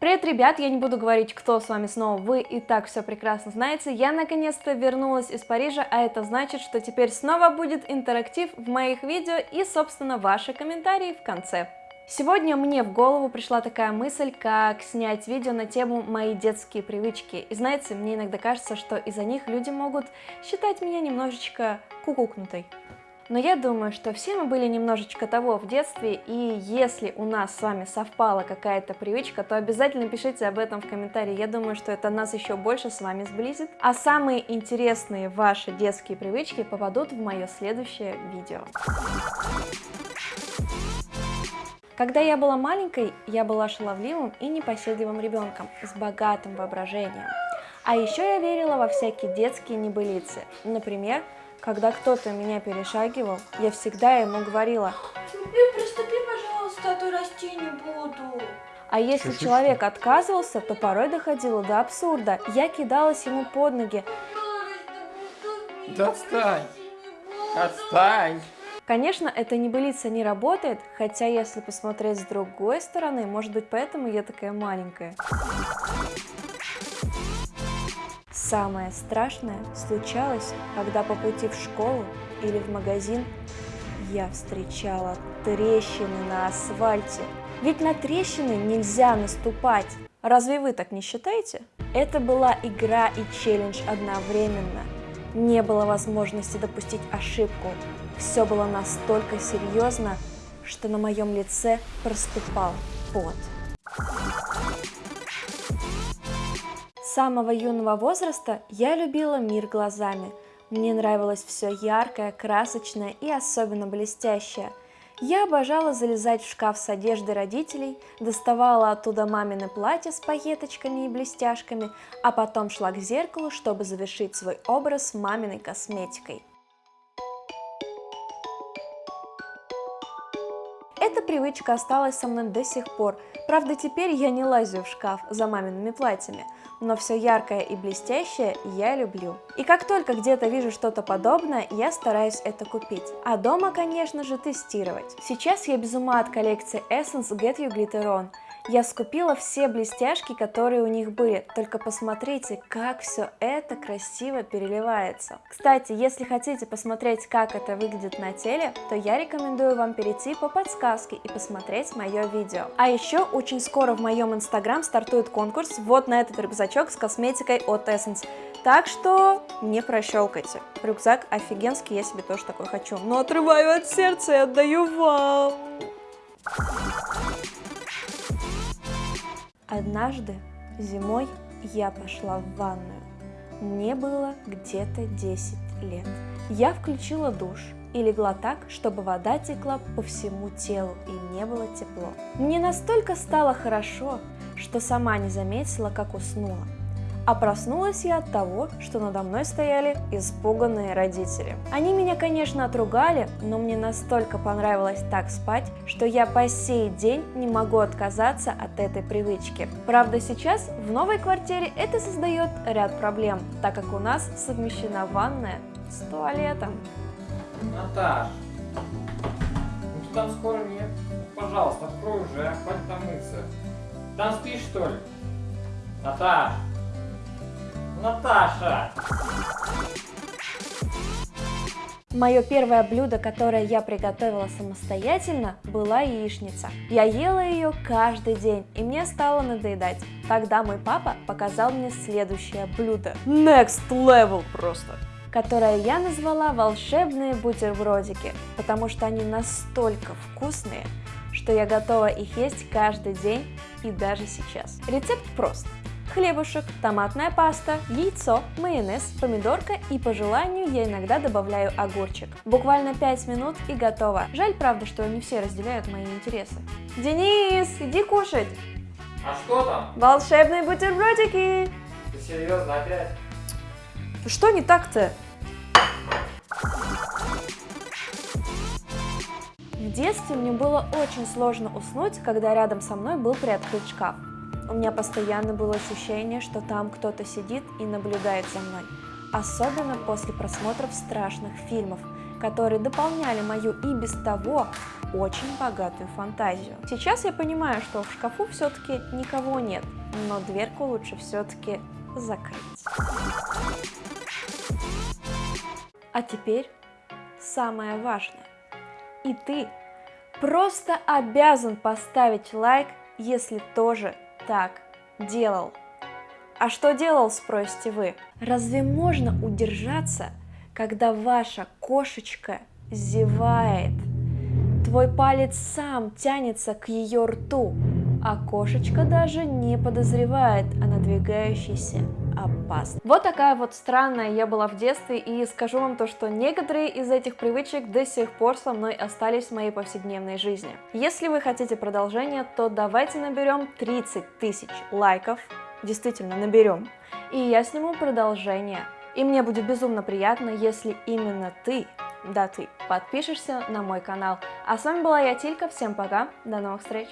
Привет, ребят! Я не буду говорить, кто с вами снова, вы и так все прекрасно знаете. Я наконец-то вернулась из Парижа, а это значит, что теперь снова будет интерактив в моих видео и, собственно, ваши комментарии в конце. Сегодня мне в голову пришла такая мысль, как снять видео на тему «Мои детские привычки». И знаете, мне иногда кажется, что из-за них люди могут считать меня немножечко кукукнутой. Но я думаю, что все мы были немножечко того в детстве, и если у нас с вами совпала какая-то привычка, то обязательно пишите об этом в комментарии. Я думаю, что это нас еще больше с вами сблизит. А самые интересные ваши детские привычки попадут в мое следующее видео. Когда я была маленькой, я была шаловливым и непоседливым ребенком с богатым воображением. А еще я верила во всякие детские небылицы. Например, когда кто-то меня перешагивал, я всегда ему говорила приступи, пожалуйста, а то расти не буду. А если человек отказывался, то порой доходило до абсурда. Я кидалась ему под ноги. Да отстань! Отстань! Конечно, эта небылица не работает, хотя если посмотреть с другой стороны, может быть поэтому я такая маленькая. Самое страшное случалось, когда по пути в школу или в магазин я встречала трещины на асфальте. Ведь на трещины нельзя наступать. Разве вы так не считаете? Это была игра и челлендж одновременно. Не было возможности допустить ошибку. Все было настолько серьезно, что на моем лице проступал пот. С самого юного возраста я любила мир глазами. Мне нравилось все яркое, красочное и особенно блестящее. Я обожала залезать в шкаф с одеждой родителей, доставала оттуда мамины платья с пайеточками и блестяшками, а потом шла к зеркалу, чтобы завершить свой образ маминой косметикой. Привычка осталась со мной до сих пор. Правда, теперь я не лазю в шкаф за мамиными платьями, но все яркое и блестящее я люблю. И как только где-то вижу что-то подобное, я стараюсь это купить. А дома, конечно же, тестировать. Сейчас я без ума от коллекции Essence Get You Glitter On. Я скупила все блестяшки, которые у них были, только посмотрите, как все это красиво переливается. Кстати, если хотите посмотреть, как это выглядит на теле, то я рекомендую вам перейти по подсказке и посмотреть мое видео. А еще очень скоро в моем инстаграм стартует конкурс вот на этот рюкзачок с косметикой от Essence. Так что не прощелкайте. Рюкзак офигенский, я себе тоже такой хочу. Но отрываю от сердца и отдаю вам. Однажды зимой я пошла в ванную. Мне было где-то 10 лет. Я включила душ и легла так, чтобы вода текла по всему телу и не было тепло. Мне настолько стало хорошо, что сама не заметила, как уснула. А проснулась я от того, что надо мной стояли испуганные родители. Они меня, конечно, отругали, но мне настолько понравилось так спать, что я по сей день не могу отказаться от этой привычки. Правда, сейчас в новой квартире это создает ряд проблем, так как у нас совмещена ванная с туалетом. Наташ, ну ты там скоро нет. Пожалуйста, открой уже, хватит там мыться. Там спишь, что ли? Наташ! Наташа! Мое первое блюдо, которое я приготовила самостоятельно, была яичница. Я ела ее каждый день, и мне стало надоедать. Тогда мой папа показал мне следующее блюдо. Next level просто! которое я назвала волшебные бутербродики, потому что они настолько вкусные, что я готова их есть каждый день и даже сейчас. Рецепт прост. Хлебушек, томатная паста, яйцо, майонез, помидорка и по желанию я иногда добавляю огурчик. Буквально 5 минут и готово. Жаль, правда, что не все разделяют мои интересы. Денис, иди кушать! А что там? Волшебные бутербродики! Ты серьезно опять? Что не так-то? В детстве мне было очень сложно уснуть, когда рядом со мной был приоткрыт шкаф. У меня постоянно было ощущение, что там кто-то сидит и наблюдает за мной. Особенно после просмотров страшных фильмов, которые дополняли мою и без того очень богатую фантазию. Сейчас я понимаю, что в шкафу все-таки никого нет, но дверку лучше все-таки закрыть. А теперь самое важное. И ты просто обязан поставить лайк, если тоже так делал. А что делал, спросите вы? Разве можно удержаться, когда ваша кошечка зевает? Твой палец сам тянется к ее рту, а кошечка даже не подозревает о надвигающейся опасности. Вот такая вот странная я была в детстве, и скажу вам то, что некоторые из этих привычек до сих пор со мной остались в моей повседневной жизни. Если вы хотите продолжение, то давайте наберем 30 тысяч лайков, действительно наберем, и я сниму продолжение. И мне будет безумно приятно, если именно ты, да ты, подпишешься на мой канал. А с вами была я, Тилька, всем пока, до новых встреч!